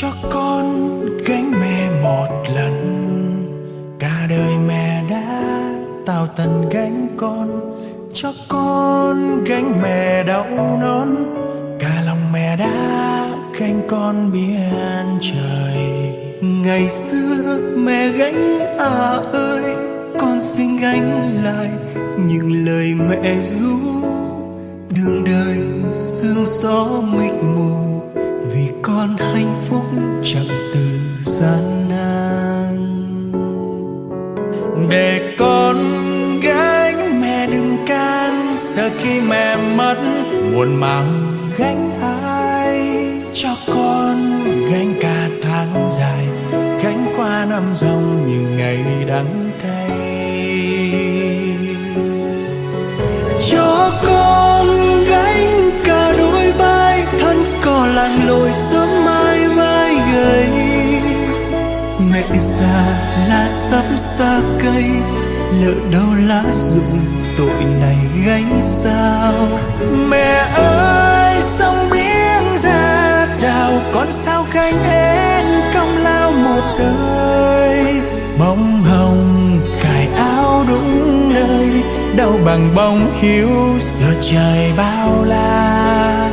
cho con gánh mẹ một lần. Cả đời mẹ đã tao tần gánh con, cho con gánh mẹ đau nón cả lòng mẹ đã gánh con biển trời. Ngày xưa mẹ gánh à ơi, con xin gánh lại những lời mẹ ru. Đường đời sương gió mịt mù con hạnh phúc chẳng từ gian nan. Để con gánh, mẹ đừng can sợ khi mẹ mất, muộn màng gánh ai cho con gánh cả tháng dài, gánh qua năm dòng những ngày đắng cay. Cho con lá sắp xa cây, lỡ đâu lá rụng, tội này gánh sao? Mẹ ơi, sông biển ra chào, con sao gánh em công lao một đời? Bông hồng, cài áo đúng nơi đâu bằng bông hiếu giờ trời bao la.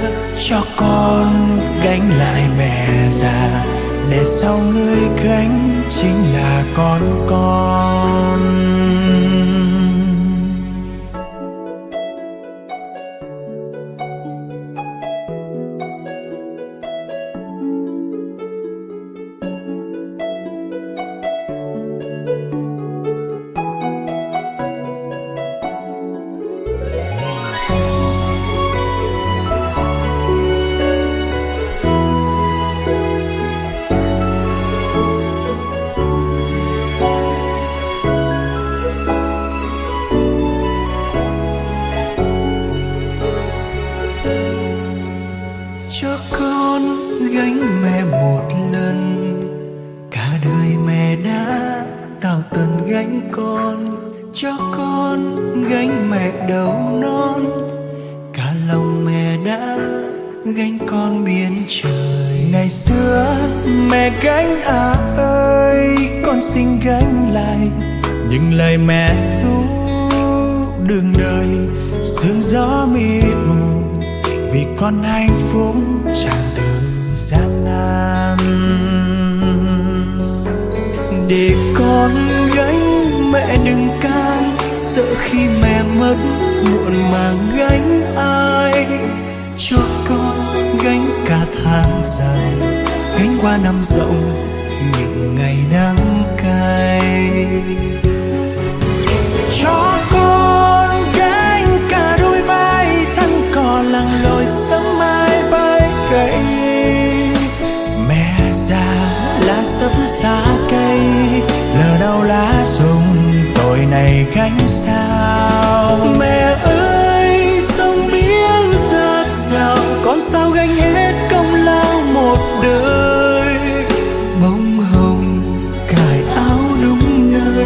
Cho con gánh lại mẹ già, để sau người gánh chính là con con. Cho con gánh mẹ một lần. Cả đời mẹ đã tạo tần gánh con, cho con gánh mẹ đầu non. Cả lòng mẹ đã gánh con biến trời. Ngày xưa mẹ gánh à ơi, con xin gánh lại những lời mẹ ru đường đời. Sương gió mịt mù vì con hạnh phúc chẳng từ gian nan. Để con gánh mẹ đừng can, sợ khi mẹ mất, muộn màng gánh ai. Cho con gánh cả tháng dài, gánh qua năm rộng sấp xa cây, lờ đâu lá rụng, tội này gánh sao? Mẹ ơi, sông biếng rạt rào, con sao gánh hết công lao một đời? Bông hồng, cài áo đúng nơi,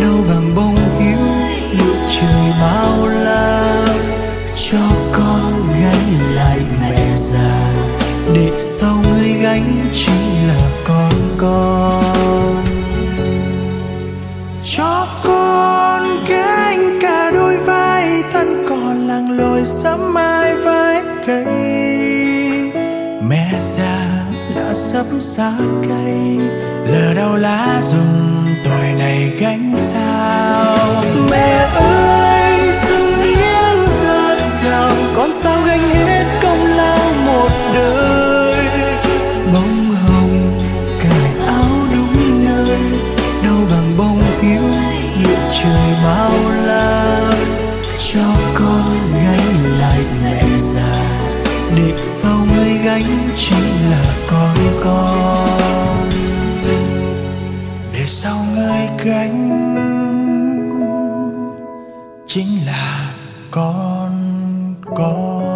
đâu bằng bông hiếu giữa trời bao la. Cho con gánh lại mẹ già, để sau người gánh chính con con. Cho con gánh cả đôi vai, thân còn làng lội sớm mai vai cây. Mẹ già đã sắp xa cây lờ đau lá rụng tuổi này gánh sao. Mẹ ơi Nghiệp sau người gánh chính là con con. Để sau người gánh chính là con con.